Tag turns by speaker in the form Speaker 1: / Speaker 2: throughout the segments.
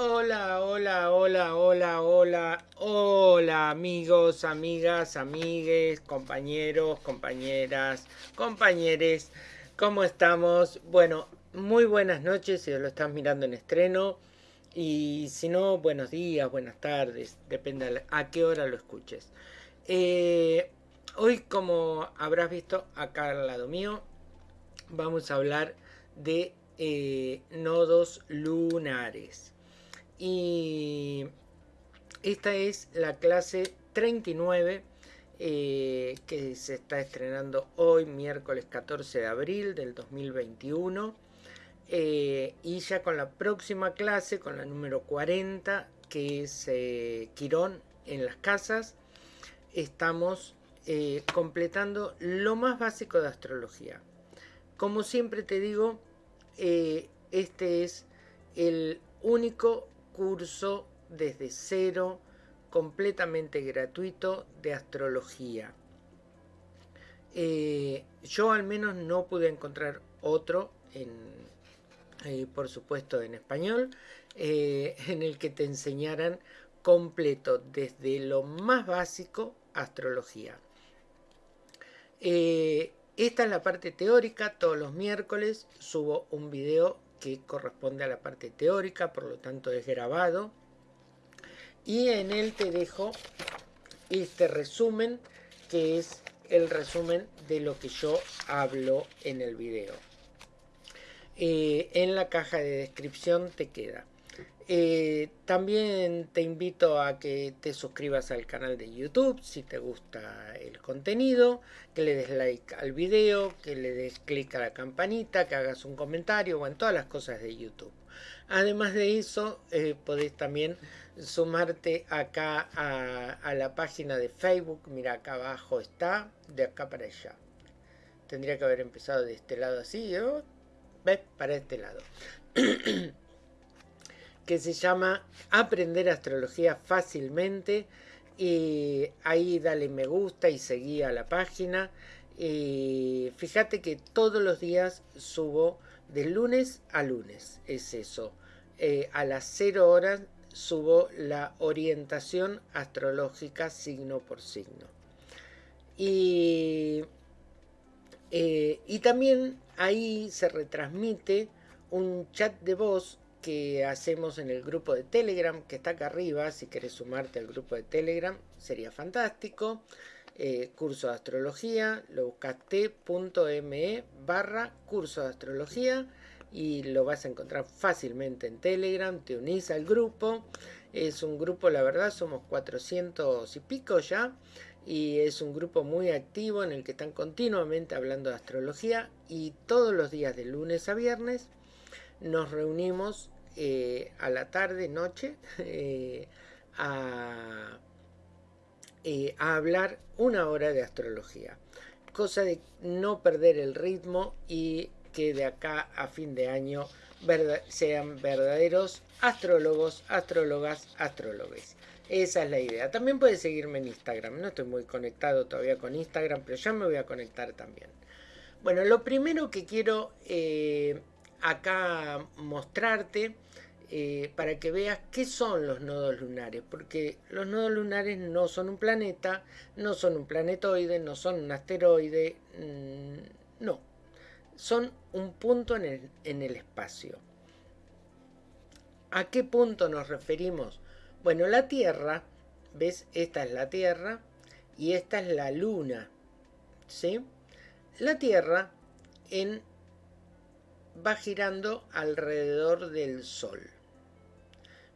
Speaker 1: Hola, hola, hola, hola, hola, hola amigos, amigas, amigues, compañeros, compañeras, compañeros, ¿cómo estamos? Bueno, muy buenas noches si lo estás mirando en estreno y si no, buenos días, buenas tardes, depende a qué hora lo escuches. Eh, hoy, como habrás visto acá al lado mío, vamos a hablar de eh, nodos lunares. Y esta es la clase 39 eh, que se está estrenando hoy, miércoles 14 de abril del 2021. Eh, y ya con la próxima clase, con la número 40, que es eh, Quirón en las casas, estamos completando lo más básico de astrología. Como siempre te digo, este es el único curso desde cero, completamente gratuito de astrología. Eh, yo al menos no pude encontrar otro, en, eh, por supuesto en español, eh, en el que te enseñaran completo desde lo más básico astrología. esta es la parte teórica, todos los miércoles subo un video que corresponde a la parte teórica, por lo tanto es grabado. Y en él te dejo este resumen, que es el resumen de lo que yo hablo en el video. Eh, en la caja de descripción te queda. Eh, también te invito a que te suscribas al canal de YouTube si te gusta el contenido, que le des like al video, que le des clic a la campanita, que hagas un comentario, en todas las cosas de YouTube. Además de eso, eh, podés también sumarte acá a, la página de Facebook. Mira, acá abajo está, de acá para allá. Tendría que haber empezado de este lado así, ¿no? ¿ves? Para este lado. que se llama Aprender Astrología Fácilmente. Y ahí dale me gusta y seguí a la página. Y fíjate que todos los días subo de lunes a lunes, es eso. Eh, a las 0 horas subo la orientación astrológica signo por signo. Y, eh, y también ahí se retransmite un chat de voz que hacemos en el grupo de Telegram, que está acá arriba, si quieres sumarte al grupo de Telegram, sería fantástico. Eh, curso de astrología, lo buscas t.me barra curso de astrología y lo vas a encontrar fácilmente en Telegram, te unís al grupo, es un grupo, la verdad, somos 400 y pico ya, y es un grupo muy activo en el que están continuamente hablando de astrología y todos los días de lunes a viernes nos reunimos eh, a la tarde, noche, eh, a, eh, a, hablar una hora de astrología. Cosa de no perder el ritmo y que de acá a fin de año sean verdaderos astrólogos, astrólogas, astrólogos. Esa es la idea. También puedes seguirme en Instagram. No estoy muy conectado todavía con Instagram, pero ya me voy a conectar también. Bueno, lo primero que quiero acá mostrarte eh, para que veas qué son los nodos lunares, porque los nodos lunares no son un planeta, no son un planetoide, no son un asteroide, mm, no, son un punto en el, en el espacio. ¿A qué punto nos referimos? Bueno, la Tierra, ¿ves? Esta es la Tierra y esta es la Luna, ¿sí? La Tierra en va girando alrededor del Sol.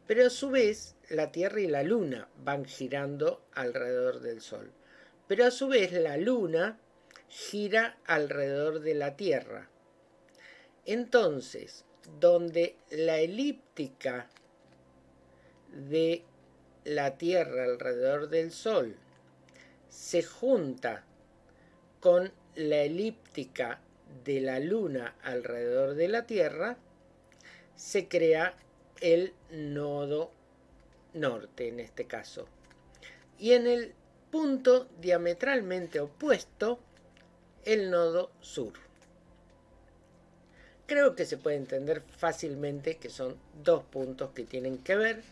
Speaker 1: Pero a su vez, la Tierra y la Luna van girando alrededor del Sol. Pero a su vez, la Luna gira alrededor de la Tierra. Entonces, donde la elíptica de la Tierra alrededor del Sol se junta con la elíptica de la Luna alrededor de la Tierra, se crea el nodo norte en este caso. Y en el punto diametralmente opuesto, el nodo sur. creo que se puede entender fácilmente que son dos puntos que tienen que ver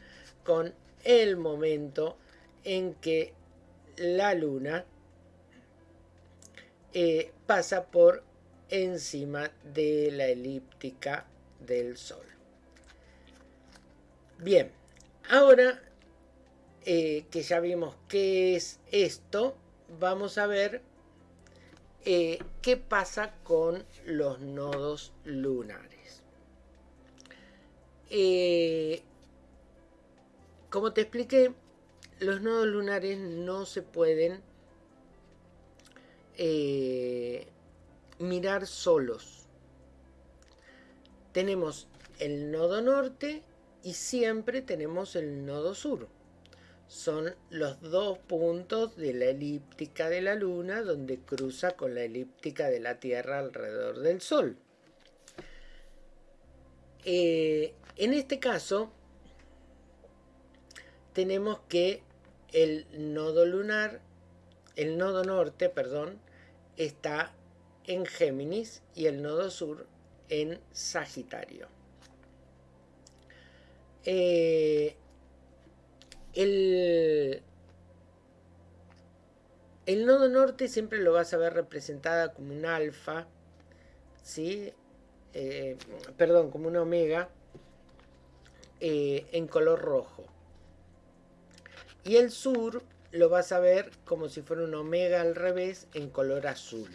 Speaker 1: con el momento en que la luna eh, pasa por encima de la elíptica del Sol. Bien, ahora eh, que ya vimos qué es esto, vamos a ver eh, qué pasa con los nodos lunares. Eh, como te expliqué, los nodos lunares no se pueden mirar solos. Tenemos el nodo norte y siempre tenemos el nodo sur. Son los dos puntos de la elíptica de la Luna donde cruza con la elíptica de la Tierra alrededor del Sol. Eh, en este caso, tenemos que el nodo lunar, el nodo norte, perdón, está en Géminis y el nodo sur en Sagitario. Eh, el, el nodo norte siempre lo vas a ver representada como un alfa, ¿sí? Eh, perdón, como un omega eh, en color rojo. Y el sur lo vas a ver como si fuera un omega al revés en color azul.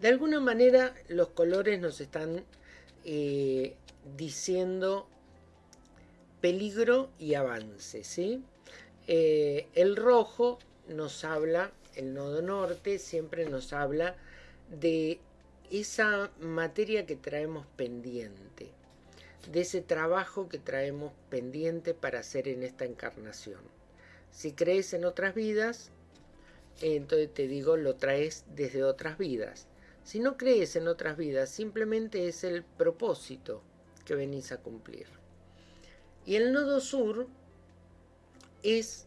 Speaker 1: De alguna manera los colores nos están diciendo peligro y avance. ¿sí? Eh, el rojo nos habla, el nodo norte siempre nos habla de esa materia que traemos pendiente, de ese trabajo que traemos pendiente para hacer en esta encarnación. Si crees en otras vidas, entonces te digo, lo traes desde otras vidas. Si no crees en otras vidas, simplemente es el propósito que venís a cumplir. Y el nodo sur es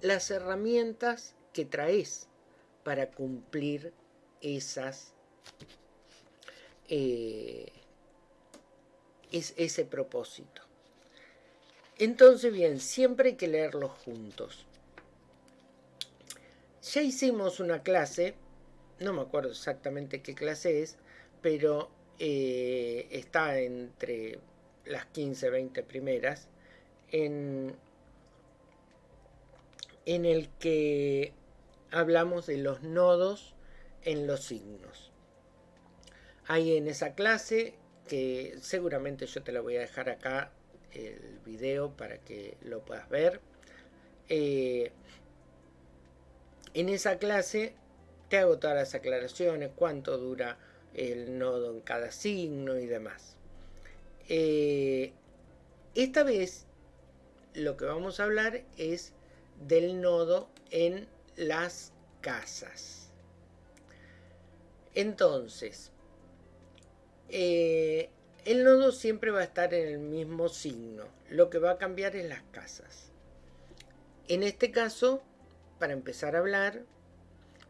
Speaker 1: las herramientas que traes para cumplir esas eh, es ese propósito. Entonces, bien, siempre hay que leerlos juntos. Ya hicimos una clase, no me acuerdo exactamente qué clase es, pero eh, está entre las 15, 20 primeras, en, el que hablamos de los nodos en los signos. Hay en esa clase, que seguramente yo te la voy a dejar acá, el video para que lo puedas ver. Eh, en esa clase te hago todas las aclaraciones, cuánto dura el nodo en cada signo y demás. Eh, esta vez lo que vamos a hablar es del nodo en las casas. Entonces, eh, el nodo siempre va a estar en el mismo signo. Lo que va a cambiar es las casas. En este caso, para empezar a hablar,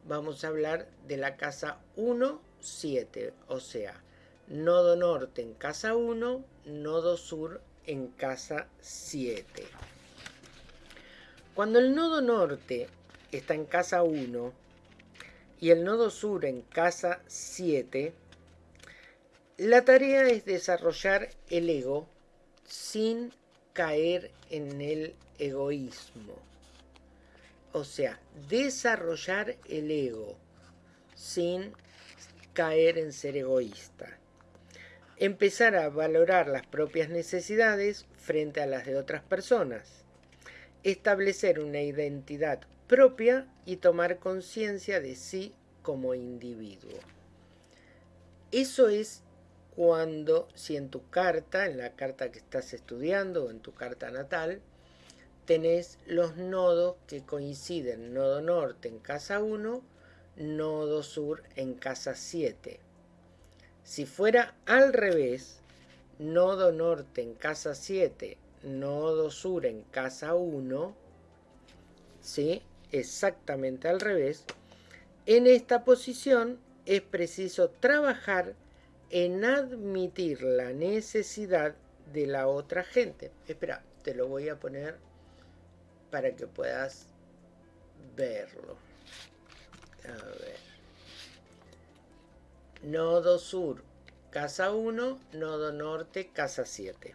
Speaker 1: vamos a hablar de la casa 1, 7. O sea, nodo norte en casa 1, nodo sur en casa 7. Cuando el nodo norte está en casa 1 y el nodo sur en casa 7, la tarea es desarrollar el ego sin caer en el egoísmo. O sea, desarrollar el ego sin caer en ser egoísta empezar a valorar las propias necesidades frente a las de otras personas, establecer una identidad propia y tomar conciencia de sí como individuo. Eso es cuando, si en tu carta, en la carta que estás estudiando o en tu carta natal, tenés los nodos que coinciden, nodo norte en casa 1, nodo sur en casa 7 si fuera al revés, nodo norte en casa 7, nodo sur en casa 1, ¿sí? exactamente al revés, en esta posición es preciso trabajar en admitir la necesidad de la otra gente. Espera, te lo voy a poner para que puedas verlo. A ver. Nodo sur, casa 1, nodo norte, casa 7.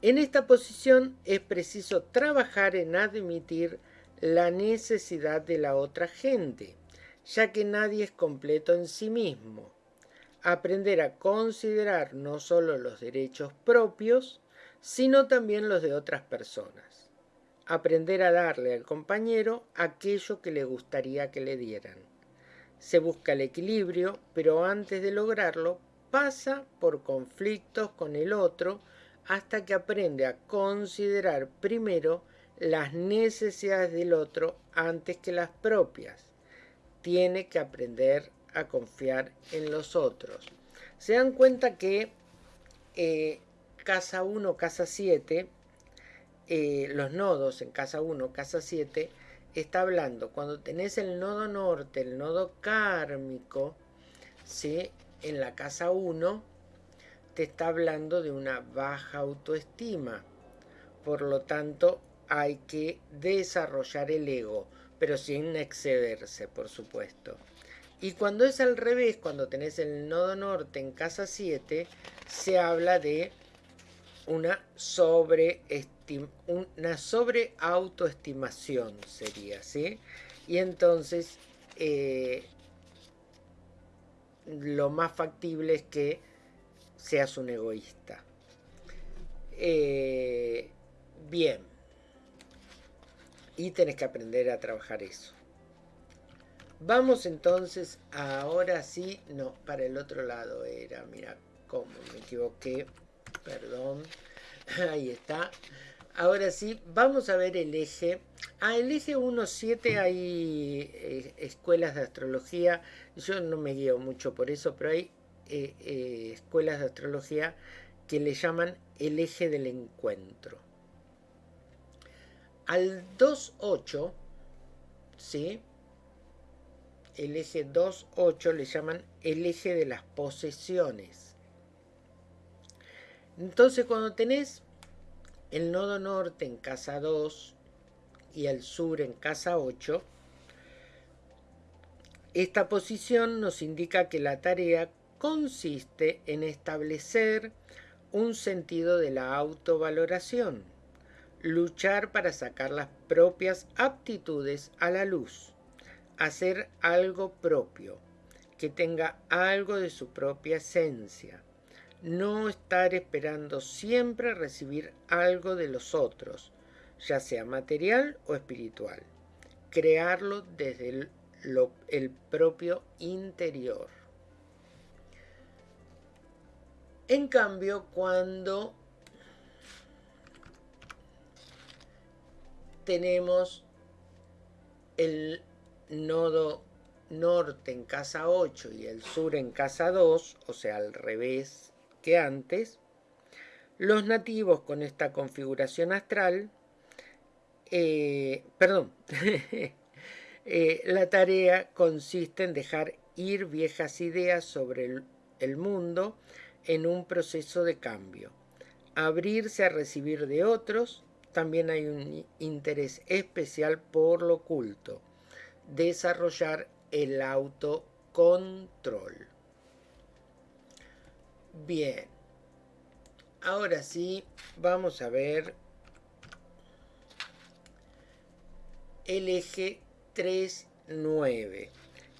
Speaker 1: En esta posición es preciso trabajar en admitir la necesidad de la otra gente, ya que nadie es completo en sí mismo. Aprender a considerar no solo los derechos propios, sino también los de otras personas. Aprender a darle al compañero aquello que le gustaría que le dieran. Se busca el equilibrio, pero antes de lograrlo pasa por conflictos con el otro, hasta que aprende a considerar primero las necesidades del otro antes que las propias. Tiene que aprender a confiar en los otros. Se dan cuenta que eh, casa 1, casa 7, eh, los nodos en casa 1, casa 7, está hablando, cuando tenés el nodo norte, el nodo kármico, ¿sí? en la casa 1, te está hablando de una baja autoestima. Por lo tanto, hay que desarrollar el ego, pero sin excederse, por supuesto. Y cuando es al revés, cuando tenés el nodo norte en casa 7, se habla de una sobre, una sobre autoestimación, sería, ¿sí? Y entonces, eh, lo más factible es que seas un egoísta. Eh, bien. Y tenés que aprender a trabajar eso. Vamos entonces, ahora sí, no, para el otro lado era, mira, cómo me equivoqué, perdón, ahí está. Ahora sí, vamos a ver el eje. Ah, el eje 1.7 hay eh, escuelas de astrología, yo no me guío mucho por eso, pero hay eh, eh, escuelas de astrología que le llaman el eje del encuentro. Al 2.8, ¿sí? El eje 2.8 le llaman el eje de las posesiones. Entonces cuando tenés el nodo norte en casa 2 y el sur en casa 8, esta posición nos indica que la tarea consiste en establecer un sentido de la autovaloración, luchar para sacar las propias aptitudes a la luz, hacer algo propio, que tenga algo de su propia esencia, no estar esperando siempre recibir algo de los otros, ya sea material o espiritual, crearlo desde el, propio interior. En cambio, cuando tenemos el nodo norte en casa 8 y el sur en casa 2, o sea, al revés que antes, los nativos con esta configuración astral, eh, perdón, eh, la tarea consiste en dejar ir viejas ideas sobre el mundo en un proceso de cambio. Abrirse a recibir de otros, también hay un interés especial por lo oculto. Desarrollar el autocontrol. Bien. Ahora sí, vamos a ver el eje 3-9,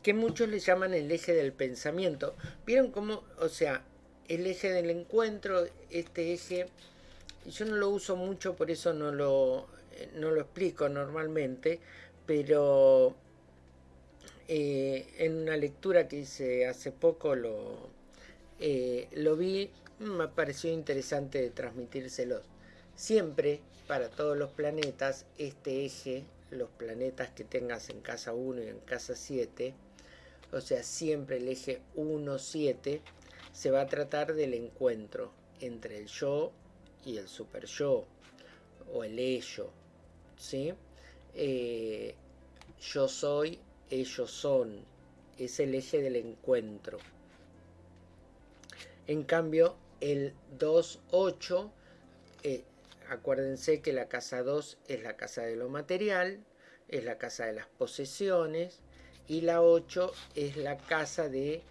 Speaker 1: que muchos le llaman el eje del pensamiento. ¿Vieron cómo, o sea, el eje del encuentro, este eje, yo no lo uso mucho, por eso no lo, no lo explico normalmente, pero eh, en una lectura que hice hace poco lo, eh, lo vi, me pareció interesante transmitírselos. Siempre, para todos los planetas, este eje, los planetas que tengas en casa 1 y en casa 7, o sea, siempre el eje 1-7, se va a tratar del encuentro entre el yo y el super yo o el ello, ¿sí? Eh, yo soy, ellos son, es el eje del encuentro. En cambio, el 2-8, eh, acuérdense que la casa 2 es la casa de lo material, es la casa de las posesiones, y la 8 es la casa de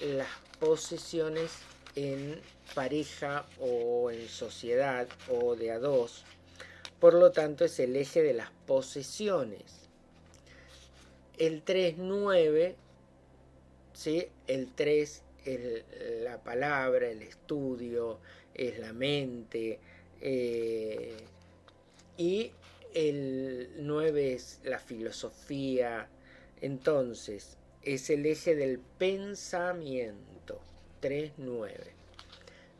Speaker 1: las posesiones en pareja o en sociedad o de a dos. Por lo tanto, es el eje de las posesiones. El 3-9, ¿sí? el 3 es la palabra, el estudio, es la mente. Eh, y el 9 es la filosofía. Entonces, es el eje del pensamiento. 3-9.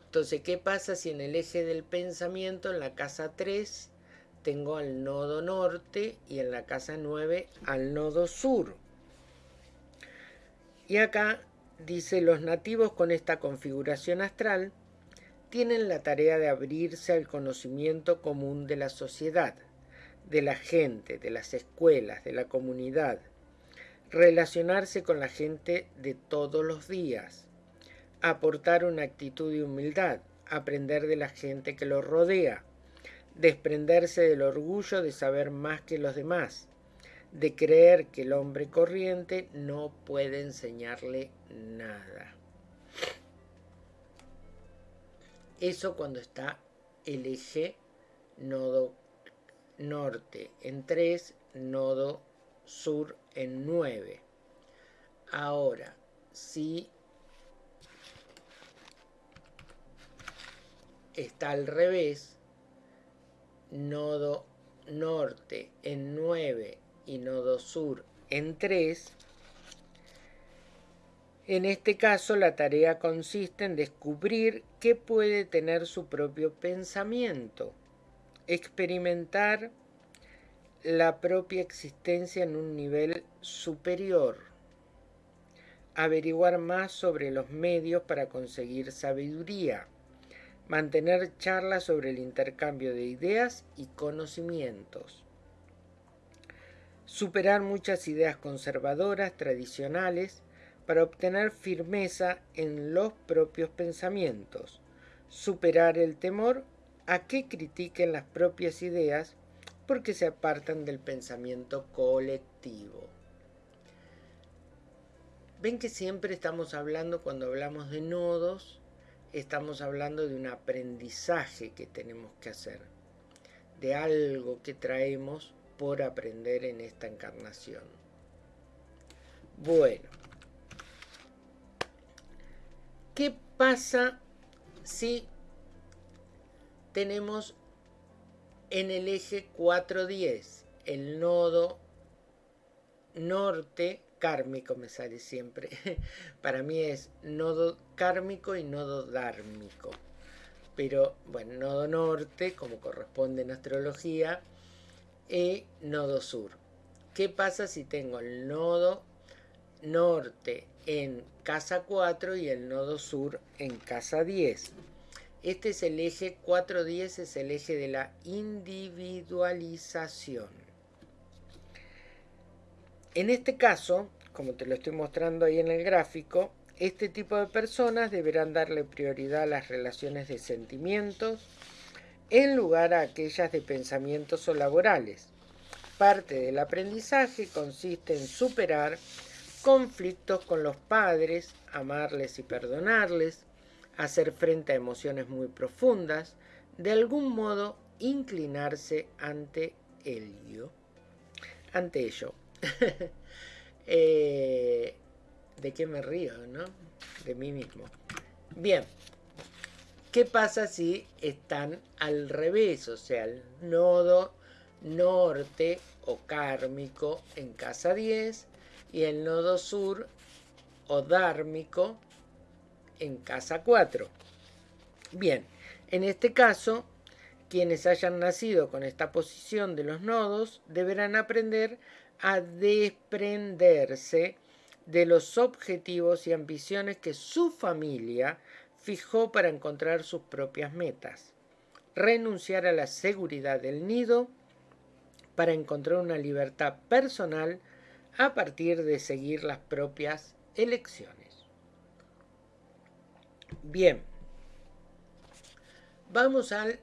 Speaker 1: Entonces, ¿qué pasa si en el eje del pensamiento, en la casa 3, tengo al nodo norte y en la casa 9 al nodo sur? Y acá dice, los nativos con esta configuración astral tienen la tarea de abrirse al conocimiento común de la sociedad, de la gente, de las escuelas, de la comunidad, relacionarse con la gente de todos los días, aportar una actitud de humildad, aprender de la gente que lo rodea, desprenderse del orgullo de saber más que los demás, de creer que el hombre corriente no puede enseñarle nada. Eso cuando está el eje nodo norte en 3, nodo sur en 9. Ahora, si está al revés, nodo norte en 9 y nodo sur en 3, en este caso la tarea consiste en descubrir qué puede tener su propio pensamiento, experimentar la propia existencia en un nivel superior, averiguar más sobre los medios para conseguir sabiduría, mantener charlas sobre el intercambio de ideas y conocimientos, superar muchas ideas conservadoras, tradicionales, para obtener firmeza en los propios pensamientos, superar el temor a que critiquen las propias ideas porque se apartan del pensamiento colectivo. Ven que siempre estamos hablando, cuando hablamos de nodos, estamos hablando de un aprendizaje que tenemos que hacer, de algo que traemos por aprender en esta encarnación. Bueno, ¿qué pasa si tenemos en el eje 410 el nodo norte kármico me sale siempre. Para mí es nodo kármico y nodo dármico. Pero bueno, nodo norte, como corresponde en astrología, y nodo sur. ¿Qué pasa si tengo el nodo norte en casa 4 y el nodo sur en casa 10? Este es el eje 410, es el eje de la individualización. En este caso, como te lo estoy mostrando ahí en el gráfico, este tipo de personas deberán darle prioridad a las relaciones de sentimientos en lugar a aquellas de pensamientos o laborales. Parte del aprendizaje consiste en superar conflictos con los padres, amarles y perdonarles, hacer frente a emociones muy profundas, de algún modo inclinarse ante ello. Ante ello. Eh, ¿De qué me río, no? De mí mismo. Bien. ¿Qué pasa si están al revés? O sea, el nodo norte o kármico en casa 10 y el nodo sur o dármico en casa 4. Bien, en este caso, quienes hayan nacido con esta posición de los nodos deberán aprender a desprenderse de los objetivos y ambiciones que su familia fijó para encontrar sus propias metas, renunciar a la seguridad del nido para encontrar una libertad personal a partir de seguir las propias elecciones. Bien. Vamos al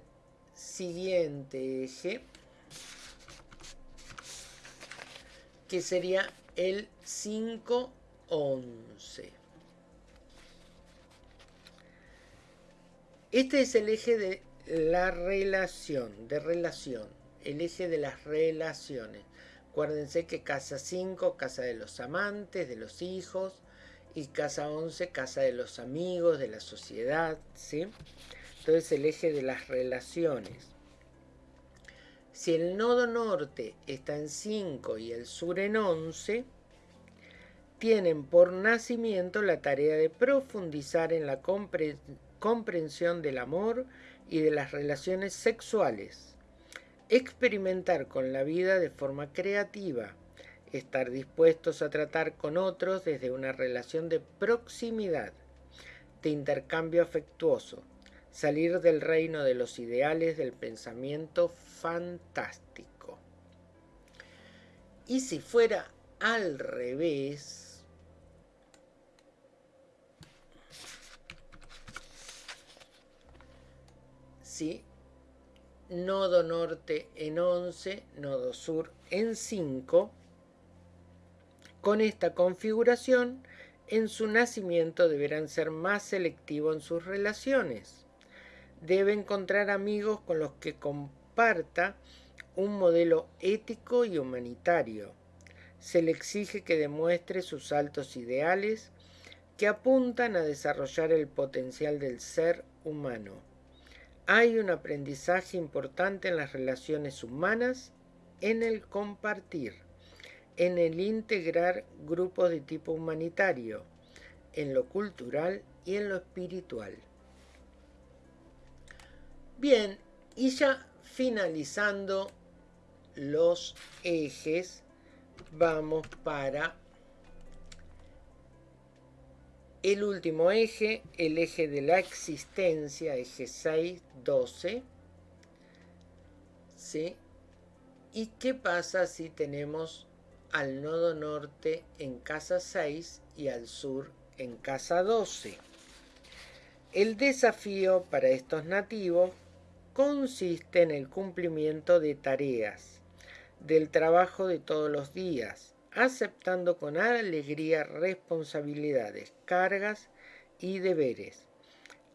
Speaker 1: siguiente eje, que sería el 5-11. Este es el eje de la relación, de relación, el eje de las relaciones. Acuérdense que casa 5, casa de los amantes, de los hijos, y casa 11, casa de los amigos, de la sociedad, ¿sí? Entonces el eje de las relaciones. Si el nodo norte está en 5 y el sur en 11, tienen por nacimiento la tarea de profundizar en la comprensión del amor y de las relaciones sexuales, experimentar con la vida de forma creativa, estar dispuestos a tratar con otros desde una relación de proximidad, de intercambio afectuoso, salir del reino de los ideales del pensamiento fantástico. Y si fuera al revés, nodo norte en 11, nodo sur en 5, con esta configuración, en su nacimiento deberán ser más selectivos en sus relaciones. Debe encontrar amigos con los que comparta un modelo ético y humanitario. Se le exige que demuestre sus altos ideales que apuntan a desarrollar el potencial del ser humano. Hay un aprendizaje importante en las relaciones humanas, en el compartir, en el integrar grupos de tipo humanitario, en lo cultural y en lo espiritual. Bien, y ya finalizando los ejes, vamos para el último eje, el eje de la existencia, eje 6, 12. ¿Sí? ¿Y qué pasa si tenemos al nodo norte en casa 6 y al sur en casa 12? El desafío para estos nativos consiste en el cumplimiento de tareas, del trabajo de todos los días, aceptando con alegría responsabilidades, cargas y deberes.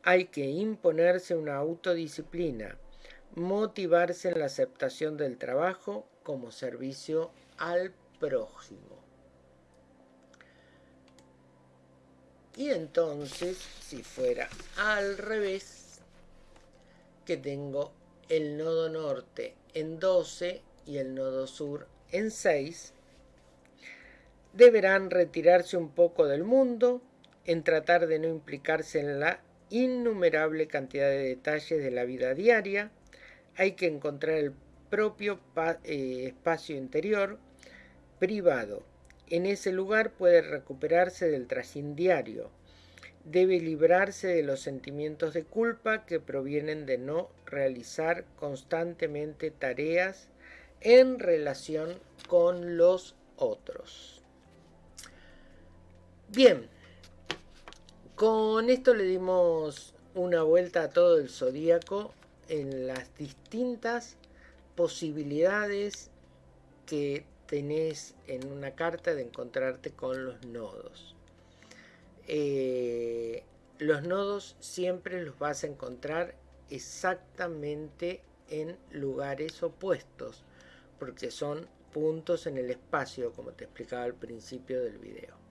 Speaker 1: Hay que imponerse una autodisciplina, motivarse en la aceptación del trabajo como servicio al prójimo. Y entonces, si fuera al revés, que tengo el nodo norte en 12 y el nodo sur en 6, deberán retirarse un poco del mundo en tratar de no implicarse en la innumerable cantidad de detalles de la vida diaria. Hay que encontrar el propio eh, espacio interior privado. En ese lugar puede recuperarse del trajín diario debe librarse de los sentimientos de culpa que provienen de no realizar constantemente tareas en relación con los otros. Bien, con esto le dimos una vuelta a todo el zodíaco en las distintas posibilidades que tenés en una carta de encontrarte con los nodos. Eh, los nodos siempre los vas a encontrar exactamente en lugares opuestos, porque son puntos en el espacio, como te explicaba al principio del video.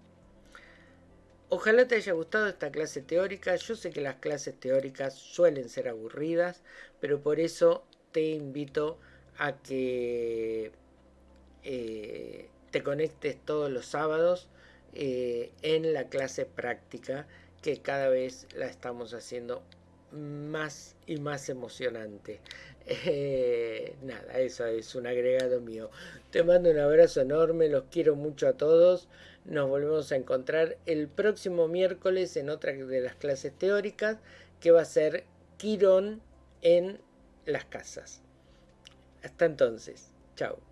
Speaker 1: Ojalá te haya gustado esta clase teórica. Yo sé que las clases teóricas suelen ser aburridas, pero por eso te invito a que eh, te conectes todos los sábados eh, en la clase práctica que cada vez la estamos haciendo más y más emocionante. Eh, nada, eso es un agregado mío. Te mando un abrazo enorme, los quiero mucho a todos. Nos volvemos a encontrar el próximo miércoles en otra de las clases teóricas que va a ser Quirón en las casas. Hasta entonces, chao.